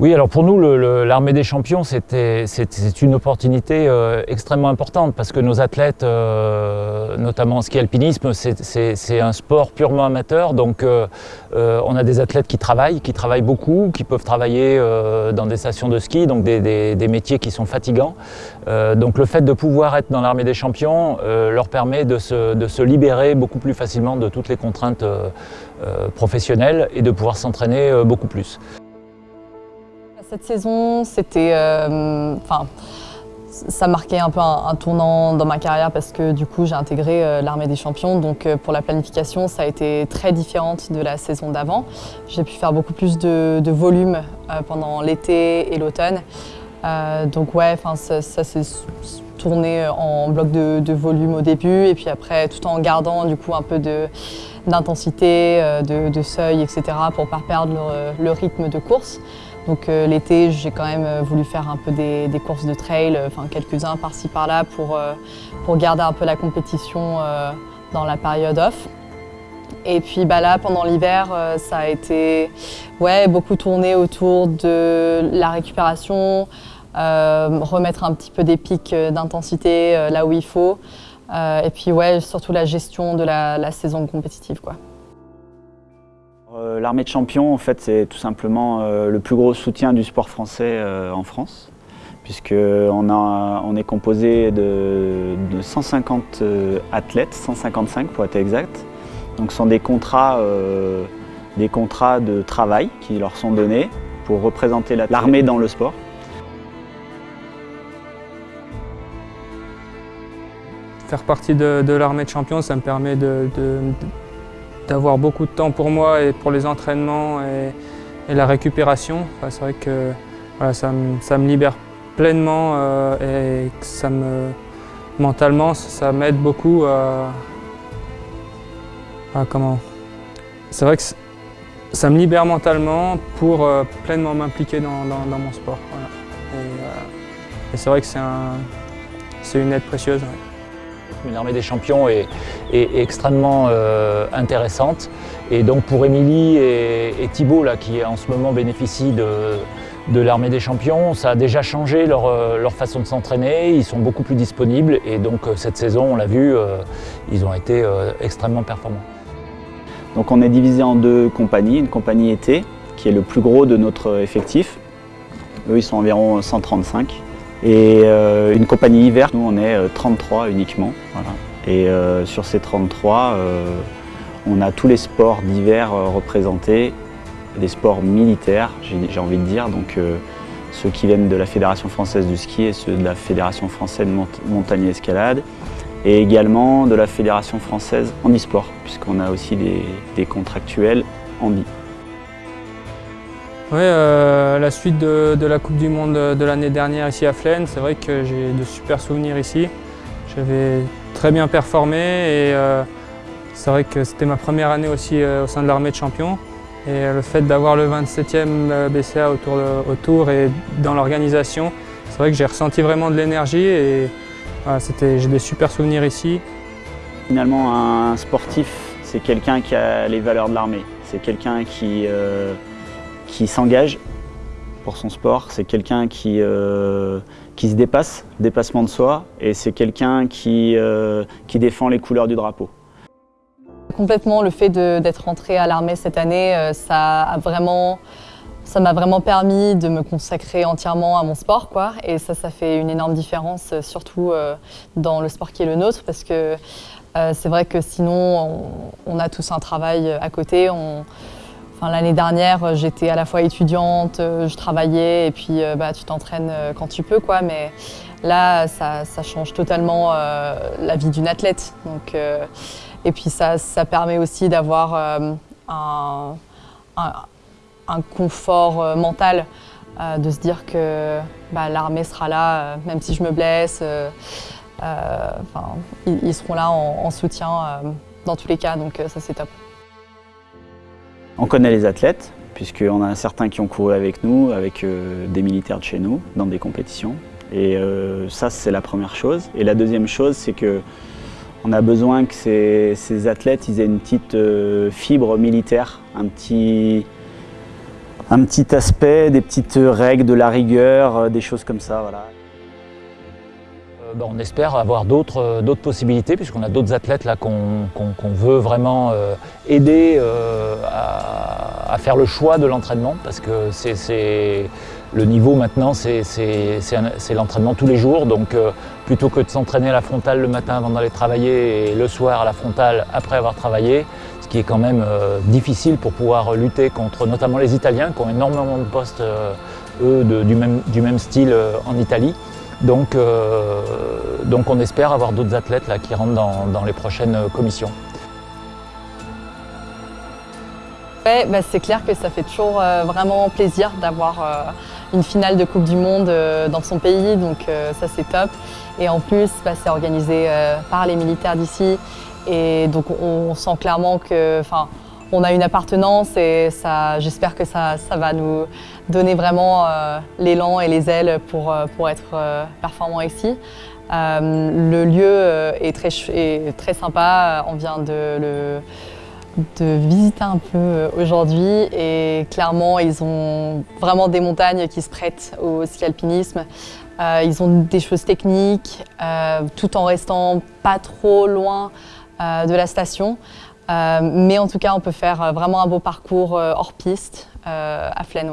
Oui, alors pour nous, l'armée des champions, c'est une opportunité euh, extrêmement importante parce que nos athlètes, euh, notamment en ski alpinisme, c'est un sport purement amateur. Donc euh, on a des athlètes qui travaillent, qui travaillent beaucoup, qui peuvent travailler dans des stations de ski, donc des, métiers qui sont fatigants. donc le fait de pouvoir être dans l'armée des champions leur permet de se, de se, libérer beaucoup plus facilement de toutes les contraintes professionnelles et de pouvoir s'entraîner beaucoup plus. Cette saison, c'était, euh, enfin, ça marquait un peu un, tournant dans ma carrière parce que du coup j'ai intégré euh, l'armée des champions. Donc euh, pour la planification, ça a été très différente de la saison d'avant. J'ai pu faire beaucoup plus de, volume pendant l'été et l'automne. donc ouais, ça, ça s'est tourné en bloc de, volume au début et puis après tout en gardant du coup un peu d'intensité, de, seuil, etc. pour ne pas perdre le rythme de course. Donc euh, l'été, j'ai quand même euh, voulu faire un peu des, courses de trail, euh, enfin quelques-uns par-ci par-là pour, pour garder un peu la compétition dans la période off. Et puis bah là, pendant l'hiver, ça a été ouais, beaucoup tourné autour de la récupération, remettre un petit peu des pics d'intensité là où il faut. Et puis surtout la gestion de la, saison compétitive. Euh, l'armée de champions, en fait, c'est tout simplement euh, le plus gros soutien du sport français euh, en France, puisqu'on on est composé de, 150 athlètes, 155 pour être exact. Donc ce sont des contrats de travail qui leur sont donnés pour représenter l'armée dans le sport. Faire partie de, l'armée de champions, ça me permet d'avoir beaucoup de temps pour moi et pour les entraînements et, la récupération. c'est vrai que ça, me, libère pleinement euh, et ça me, mentalement, ça, m'aide beaucoup à, comment C'est vrai que ça me libère mentalement pour euh, pleinement m'impliquer dans, mon sport. Euh, et, c'est vrai que c'est une aide précieuse. L'armée des champions est, extrêmement euh, intéressante. Et donc pour Émilie et, Thibault, là, qui en ce moment bénéficient de, l'armée des champions, ça a déjà changé euh, leur, façon de s'entraîner. Ils sont beaucoup plus disponibles et donc euh, cette saison, on l'a vu, ils ont été extrêmement performants. Donc on est divisé en deux compagnies. Une compagnie été, qui est le plus gros de notre effectif. Eux, ils sont environ 135. Et euh, une compagnie hiver, nous on est 33 euh, uniquement. Et euh, sur ces 33, on a tous les sports d'hiver représentés, des sports militaires, j'ai envie de dire, donc ceux qui viennent de la Fédération française du ski et ceux de la Fédération française de montagne et escalade, et également de la Fédération française en e-sport, puisqu'on a aussi des, des contractuels bi. Oui, euh, la suite de, la Coupe du Monde de l'année dernière ici à Flaine, c'est vrai que j'ai de super souvenirs ici. J'avais très bien performé et euh, c'est vrai que c'était ma première année aussi euh, au sein de l'armée de champions. Et le fait d'avoir le 27e BCA autour, autour et dans l'organisation, c'est vrai que j'ai ressenti vraiment de l'énergie et j'ai des super souvenirs ici. Finalement, un sportif, c'est quelqu'un qui a les valeurs de l'armée. C'est quelqu'un qui qui s'engage pour son sport, c'est quelqu'un qui, euh, qui se dépasse, dépassement de soi, et c'est quelqu'un qui, euh, qui défend les couleurs du drapeau. Complètement, le fait d'être rentré à l'armée cette année, euh, ça vraiment m'a vraiment permis de me consacrer entièrement à mon sport. Quoi. Et ça, ça fait une énorme différence, surtout dans le sport qui est le nôtre, parce que c'est vrai que sinon, on, a tous un travail à côté. L'année dernière, euh, j'étais à la fois étudiante, euh, je travaillais et puis euh, bah, tu t'entraînes quand tu peux. Quoi, mais là, ça, change totalement la vie d'une athlète. Donc, et puis ça, ça permet aussi d'avoir un, confort mental, de se dire que bah, l'armée sera là, même si je me blesse. ils, seront là en, en soutien dans tous les cas, donc ça c'est top. On connaît les athlètes, puisqu'on a certains qui ont couru avec nous, avec euh, des militaires de chez nous, dans des compétitions. Et euh, ça, c'est la première chose. Et la deuxième chose, c'est que on a besoin que ces, athlètes aient une petite euh, fibre militaire, un petit, un petit aspect, des petites règles, de la rigueur, des choses comme ça. Voilà. Ben, on espère avoir d'autres possibilités puisqu'on a d'autres athlètes qu'on veut vraiment aider à, faire le choix de l'entraînement parce que c'est le niveau maintenant, c'est l'entraînement tous les jours. Donc euh, plutôt que de s'entraîner à la frontale le matin avant d'aller travailler et le soir à la frontale après avoir travaillé, ce qui est quand même euh, difficile pour pouvoir lutter contre notamment les Italiens qui ont énormément de postes, euh, eux, du, même, style en Italie. Donc, donc on espère avoir d'autres athlètes là, qui rentrent dans, dans les prochaines commissions. Bah, c'est clair que ça fait toujours vraiment plaisir d'avoir une finale de Coupe du Monde euh, dans son pays, donc euh, ça c'est top. Et en plus, bah, c'est organisé euh, par les militaires d'ici, et donc on, sent clairement que, on a une appartenance et j'espère que ça, va nous donner vraiment l'élan et les ailes pour, pour être performants ici. le lieu est très, sympa, on vient de le visiter un peu euh, aujourd'hui et clairement ils ont vraiment des montagnes qui se prêtent au ski alpinisme. Euh, ils ont des choses techniques euh, tout en restant pas trop loin de la station. Mais en tout cas on peut faire vraiment un beau parcours hors piste à Flaine.